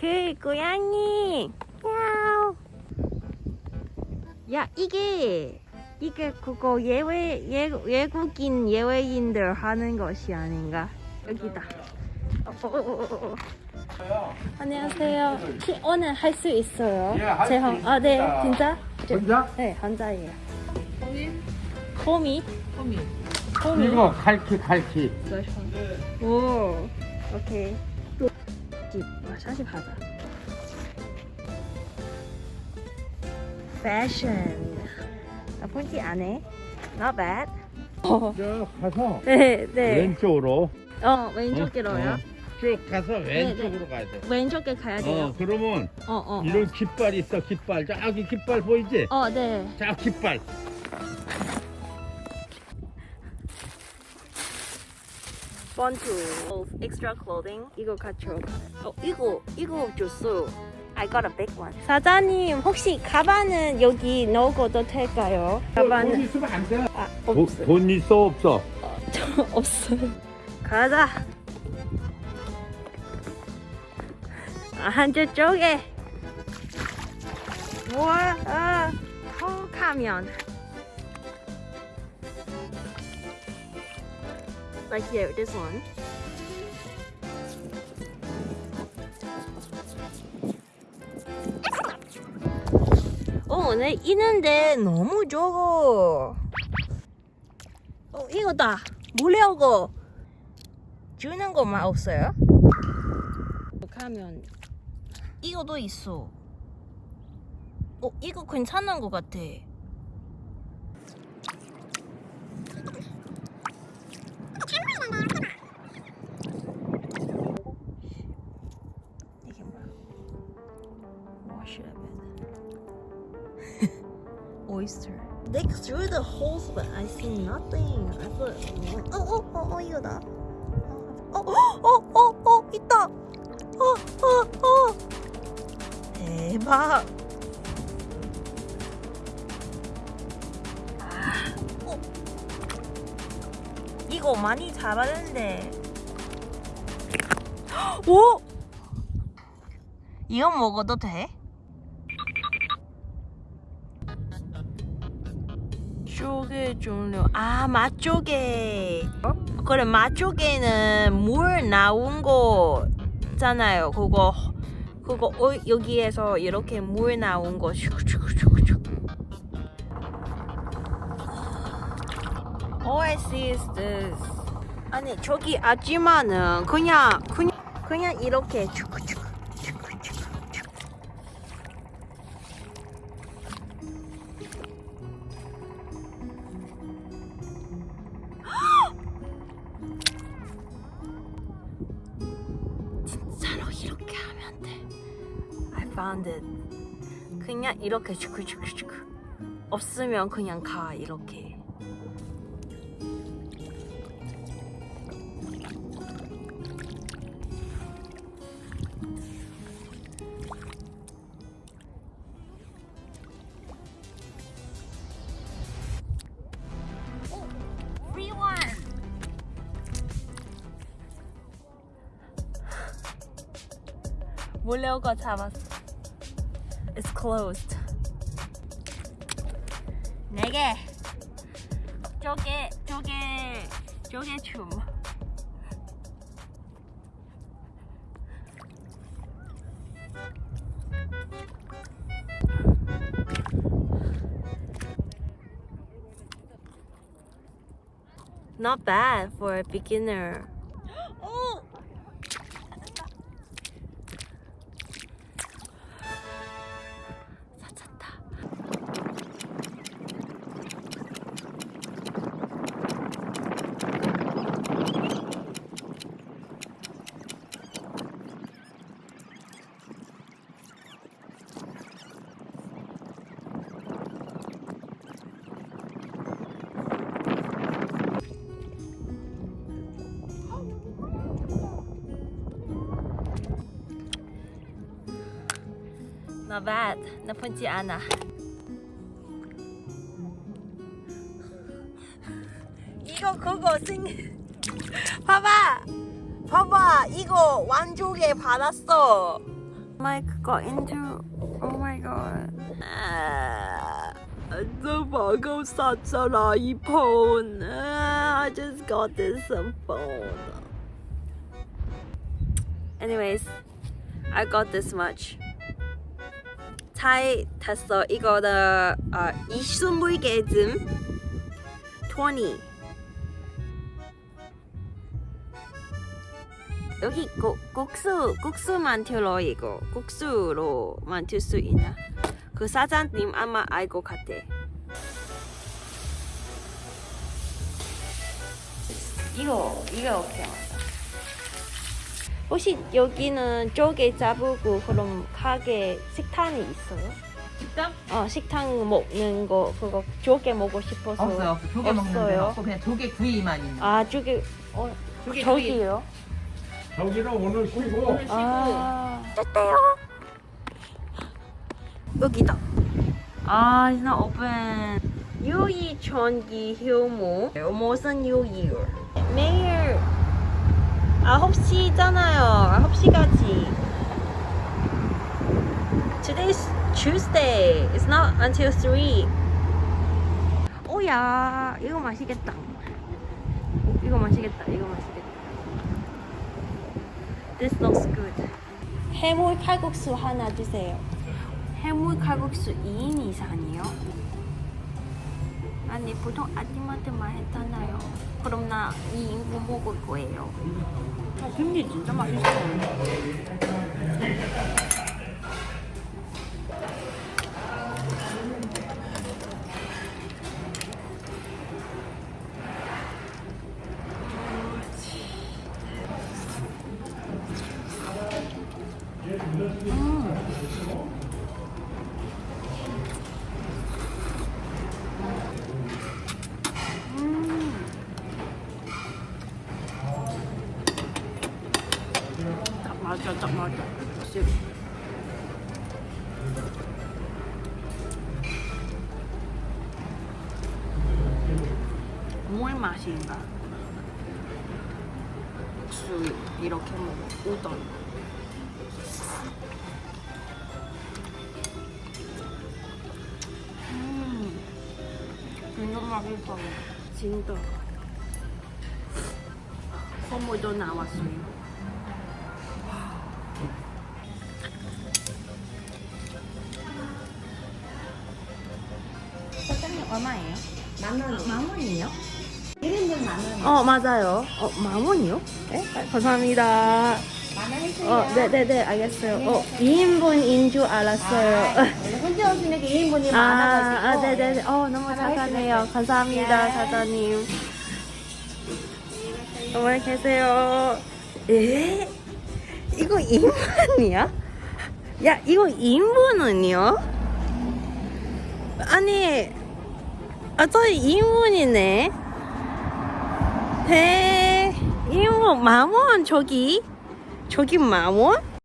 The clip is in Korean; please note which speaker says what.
Speaker 1: 그 고양이 야우 야 이게 이게 그거 예외 예, 외국인 예외인들 하는 것이 아닌가 여기다 어, 어, 어. 안녕하세요 혹시 오늘 할 수 있어요?
Speaker 2: 예, 할수
Speaker 1: 제 혼- 아, 네
Speaker 2: 있습니다.
Speaker 1: 진짜? 저-
Speaker 2: 혼자?
Speaker 1: 네 혼자예요
Speaker 3: 호미?
Speaker 1: 호미?
Speaker 3: 호미.
Speaker 1: 호미
Speaker 2: 이거 칼키 칼키
Speaker 1: 오 오케이 집 마사지 받아 패션 나쁜지 안해 Not bad 어.
Speaker 2: 쭉 가서
Speaker 1: 네, 네.
Speaker 2: 왼쪽으로
Speaker 1: 어, 왼쪽으로요?
Speaker 2: 어, 어. 쭉 가서 왼쪽으로 가야 돼
Speaker 1: 왼쪽에 가야 돼요?
Speaker 2: 어, 그러면
Speaker 1: 어, 어. 어.
Speaker 2: 이런 깃발 있어 깃발 저기 깃발 보이지?
Speaker 1: 어, 네.
Speaker 2: 저 깃발
Speaker 1: 번투 extra clothing. 이거 갖춰. 어 이거 이거 줬어. I got a big one. 사장님 혹시 가방은 여기 넣어도 될까요?
Speaker 2: 돈
Speaker 1: 가방은
Speaker 2: 있으면 안 돼.
Speaker 1: 아
Speaker 2: 돈,
Speaker 1: 없어
Speaker 2: 돈 있어 없어?
Speaker 1: 저 없어요. 가자. 아, 한쪽에. 우와 아, 턱하면 like here this one 어, 네, 있는데 너무 적어. 어, 이거다. 무료고 주는 것만 없어요? 가면 이거도 있어. 어, 이거 괜찮은 것 같아. Oyster. Dig through the holes, but I see nothing. I thought, oh, oh, oh, oh, 이거다. 어, 어, 어, 어, 있다. 어, 어, 어. 대박. 아, 어. 이거 많이 잡았는데. 오! 이거 먹어도 돼? 쪼개 종류 아 맛조개 그래 맛조개는 물 나온 거잖아요. 그거 그거 어, 여기에서 이렇게 물 나온 거. 슉슉슉슉 All I see is this 아니 저기 아줌마는 그냥 그냥 그냥 이렇게 found it. 그냥 이렇게 슈크슈크슈크. 없으면 그냥 가 이렇게. 몰래 오고 잡았어. It's closed. 네 개. 쪼개, 쪼개, 쪼개 춤. Not bad for a beginner. Not bad. 나쁘지 않아. 이거 그거 생 봐봐 봐봐 이거 완조개 받았어 mic got into. Oh my god. 아, 저 방금 샀잖아 이 폰. 아, I just got this phone. Anyways, I got this much. 잘 탔어. 이거는 어, 20개쯤 20. 여기 고, 국수 국수 만들어 이거 국수로 만들 수 있나? 그 사장님 아마 알것 같아. 이거 이거 어떻게? 혹시 여기는 쪼개 잡고 그럼 가게 식당이 있어요?
Speaker 3: 식당?
Speaker 1: 어 식당 먹는 거 그거 조개 먹고 싶어서
Speaker 3: 없어요. 없어. 조개 먹는
Speaker 1: 없어요?
Speaker 3: 데는 없고 그냥 조개 구이만 있는. 거.
Speaker 1: 아 조개 어
Speaker 3: 조개.
Speaker 1: 저기요?
Speaker 2: 저기는 오늘 쉬고
Speaker 1: 아 됐대요 여기다 아 it's not open 유이 전기 효모 무슨 유이 매일 9시잖아요 9시까지 Today's Tuesday It's not until 3 오야 이거 맛있겠다 이거 맛있겠다 이거 맛있겠다 This looks good. 해물 칼국수 하나 주세요. 해물 칼국수 2인 이상이요? 아니 보통 아침마트만 했잖아요. 그럼 나 2인분 먹을 거예요.
Speaker 3: 어, 김치 진짜 맛있어. 뭘 맛인가? 국수 이렇게 먹어. 우동. 음, 진짜 맛있어.
Speaker 1: 진짜.
Speaker 3: 선물도 나왔어요. 사장님 얼마예요? 만 원. 만 원이요? 1인분 만 원.
Speaker 1: 어 맞아요. 어 만원이요? 네? 감사합니다.
Speaker 3: 만원 해주세요.
Speaker 1: 어 네네네 알겠어요. 어 2인분인 줄 알았어요.
Speaker 3: 원래 혼자 오시는 게 2인분이
Speaker 1: 아,
Speaker 3: 많아가지고.
Speaker 1: 아 네네네. 어 너무.
Speaker 3: 해주세요.
Speaker 1: 감사합니다
Speaker 3: 네.
Speaker 1: 사장님. 어머니 계세요. 에? 이거 2인분이야? 야 이거 2인분은요? 아니 아 저희 2인분이네. 대 2인분 만원 저기 저기 만원?